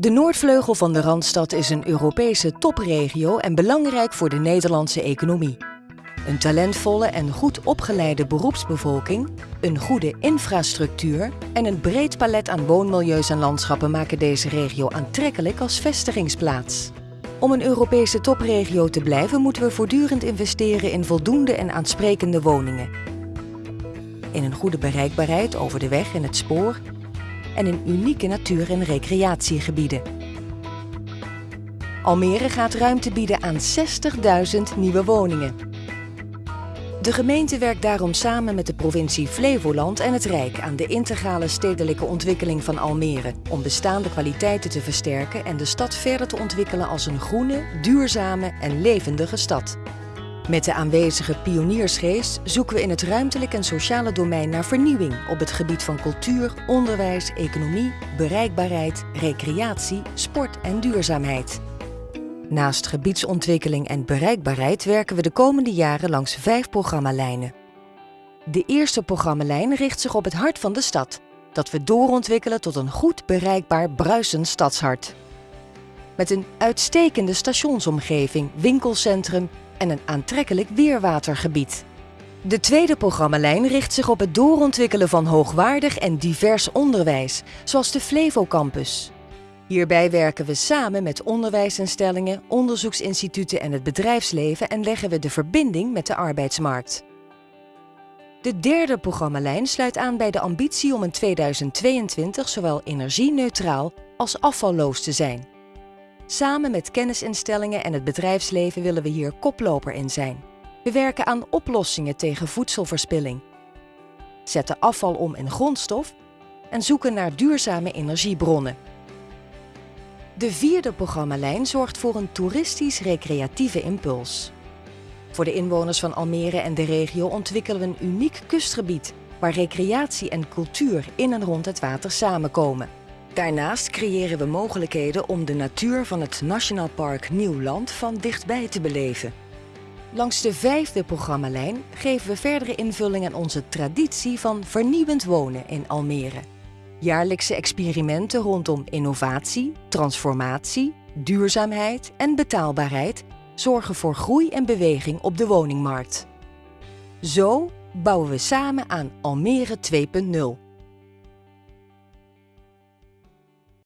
De Noordvleugel van de Randstad is een Europese topregio en belangrijk voor de Nederlandse economie. Een talentvolle en goed opgeleide beroepsbevolking, een goede infrastructuur en een breed palet aan woonmilieus en landschappen maken deze regio aantrekkelijk als vestigingsplaats. Om een Europese topregio te blijven moeten we voortdurend investeren in voldoende en aansprekende woningen. In een goede bereikbaarheid over de weg en het spoor en in unieke natuur- en recreatiegebieden. Almere gaat ruimte bieden aan 60.000 nieuwe woningen. De gemeente werkt daarom samen met de provincie Flevoland en het Rijk aan de integrale stedelijke ontwikkeling van Almere om bestaande kwaliteiten te versterken en de stad verder te ontwikkelen als een groene, duurzame en levendige stad. Met de aanwezige pioniersgeest zoeken we in het ruimtelijk en sociale domein naar vernieuwing op het gebied van cultuur, onderwijs, economie, bereikbaarheid, recreatie, sport en duurzaamheid. Naast gebiedsontwikkeling en bereikbaarheid werken we de komende jaren langs vijf programmalijnen. De eerste programmalijn richt zich op het hart van de stad, dat we doorontwikkelen tot een goed bereikbaar bruisend stadshart. Met een uitstekende stationsomgeving, winkelcentrum en een aantrekkelijk weerwatergebied. De tweede programmalijn richt zich op het doorontwikkelen van hoogwaardig en divers onderwijs, zoals de Flevo Campus. Hierbij werken we samen met onderwijsinstellingen, onderzoeksinstituten en het bedrijfsleven en leggen we de verbinding met de arbeidsmarkt. De derde programmalijn sluit aan bij de ambitie om in 2022 zowel energie-neutraal als afvalloos te zijn. Samen met kennisinstellingen en het bedrijfsleven willen we hier koploper in zijn. We werken aan oplossingen tegen voedselverspilling, zetten afval om in grondstof en zoeken naar duurzame energiebronnen. De vierde programmalijn zorgt voor een toeristisch-recreatieve impuls. Voor de inwoners van Almere en de regio ontwikkelen we een uniek kustgebied waar recreatie en cultuur in en rond het water samenkomen. Daarnaast creëren we mogelijkheden om de natuur van het Nationaal Park Nieuwland van dichtbij te beleven. Langs de vijfde programmalijn geven we verdere invulling aan onze traditie van vernieuwend wonen in Almere. Jaarlijkse experimenten rondom innovatie, transformatie, duurzaamheid en betaalbaarheid zorgen voor groei en beweging op de woningmarkt. Zo bouwen we samen aan Almere 2.0.